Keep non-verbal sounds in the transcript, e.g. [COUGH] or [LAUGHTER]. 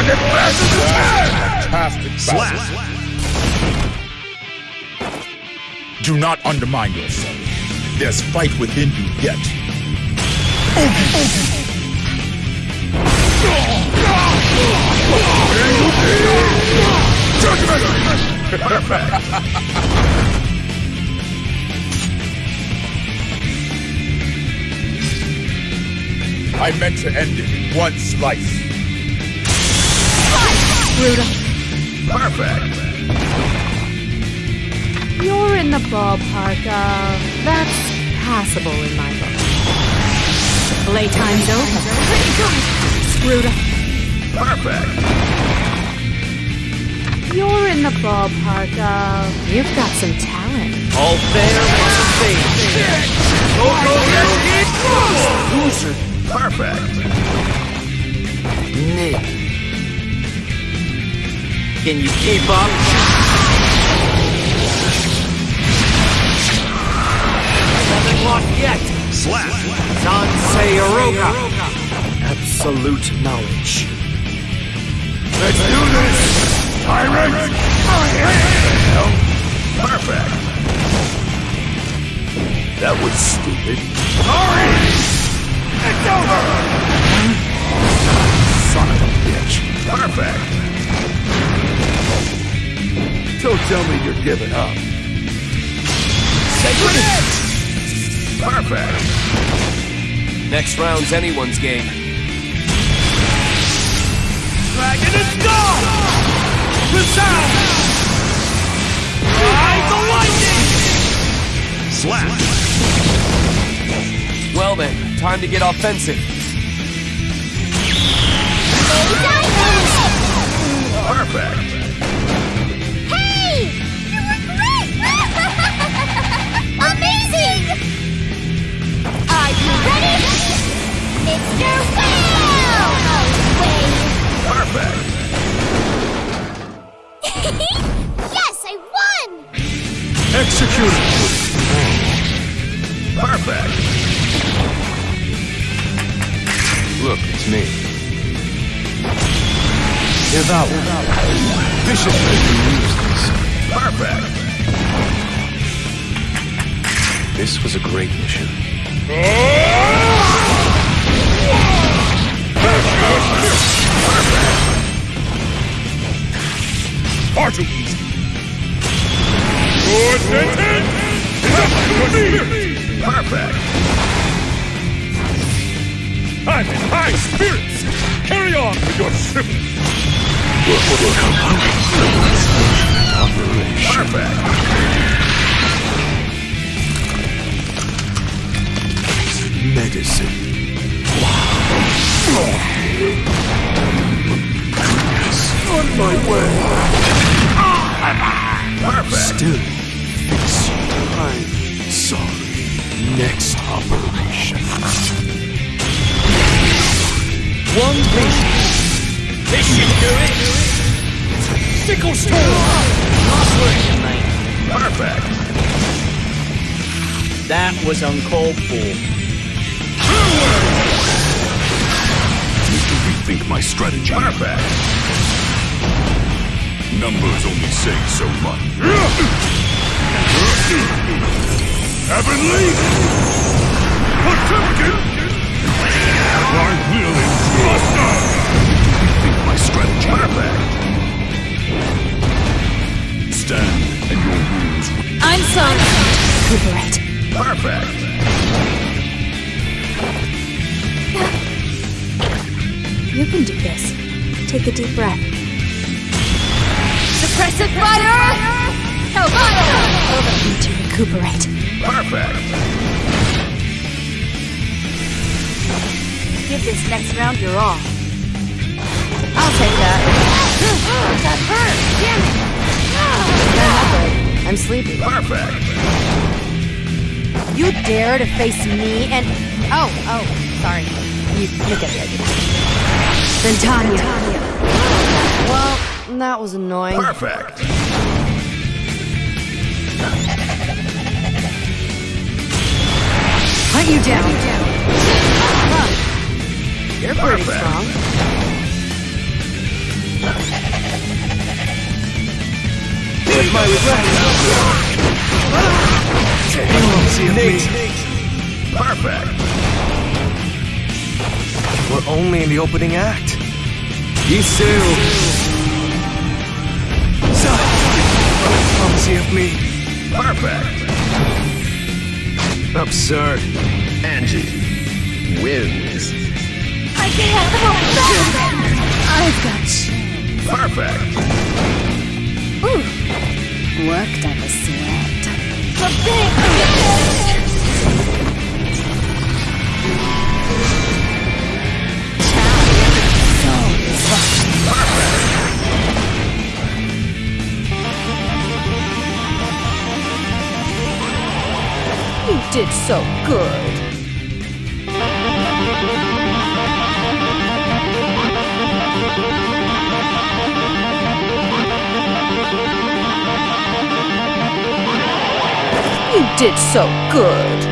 Target passes attack! Fantastic battle. Slap. Do not undermine yourself. There's fight within you yet. I meant to end it in one slice. Ruda, Perfect! you're in the ballpark of that's passable in my book. Playtime's over. Pretty good. Ruda, Perfect! you're in the ballpark of you've got some talent. All fair must fade. Loser. Perfect! Nick. Can you keep up? Haven't lost yet. Slap. Sansei Oroka. Absolute knowledge. Let's do this! Tyrant! Perfect! That was stupid. Sorry! It's over! Son of a bitch. Perfect! Tell me you're giving up. Sacred Perfect! Next round's anyone's game. Dragon is gone! Resound! Ride the lightning! Slap. Well then, time to get offensive. Perfect! Execute! Perfect! Look, it's me. Devour. Use this. Perfect! This was a great mission. Oh! Perfect! I'm in high spirits! Carry on with your scribbling! Perfect! Medicine. On my way! Ah! Perfect! Still fix you. I'm sorry. Next operation. One patient. This should do it. Sickle storm. Nice work, mate. Perfect! That was uncalled for. Need to rethink my strategy. Perfect! Numbers only say so much. Heavenly! Potemkin! I will endure. Rethink my strategy. Perfect! Stand and your rules. I'm sorry. Recuperate. Perfect! You can do this. Take a deep breath. Suppressive fire! Helvada! Need to recuperate. Perfect! Give this next round your all. I'll take that. [GASPS] that hurt! Damn it! I'm sleepy. Perfect! You dare to face me and oh oh sorry. You you get the idea. Then Tanya. Well, that was annoying. Perfect! Hunt you down. Hunt you down. Huh. You're pretty Perfect. strong. Here's my regret. Perfect. We're only in the opening act. Isu. Come see me. Perfect. Absurd. Anji wins. I can't hold back! I've got you. Perfect. Ooh, Worked up the sweat. Big did so good. You did so good.